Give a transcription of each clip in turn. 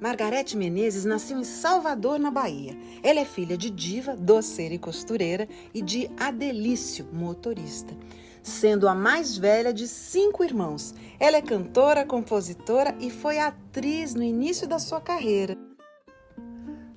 Margarete Menezes nasceu em Salvador, na Bahia. Ela é filha de Diva, doceira e costureira, e de Adelício, motorista. Sendo a mais velha de cinco irmãos, ela é cantora, compositora e foi atriz no início da sua carreira.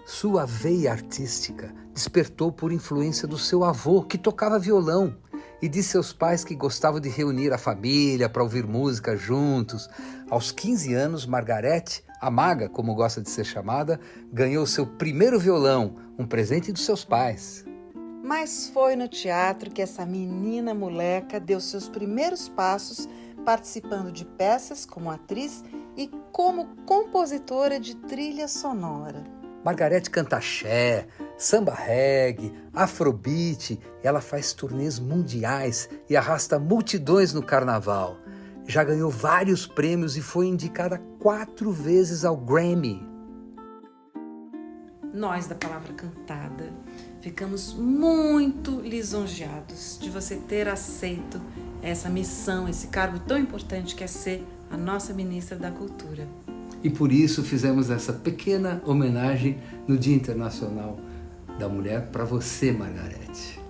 Sua veia artística despertou por influência do seu avô, que tocava violão, e de seus pais que gostavam de reunir a família para ouvir música juntos. Aos 15 anos, Margarete, a maga, como gosta de ser chamada, ganhou seu primeiro violão, um presente dos seus pais. Mas foi no teatro que essa menina moleca deu seus primeiros passos, participando de peças como atriz e como compositora de trilha sonora. Margarete canta axé, samba reggae, afrobeat, ela faz turnês mundiais e arrasta multidões no carnaval. Já ganhou vários prêmios e foi indicada quatro vezes ao Grammy. Nós da Palavra Cantada ficamos muito lisonjeados de você ter aceito essa missão, esse cargo tão importante que é ser a nossa ministra da Cultura e por isso fizemos essa pequena homenagem no Dia Internacional da Mulher para você, Margarete.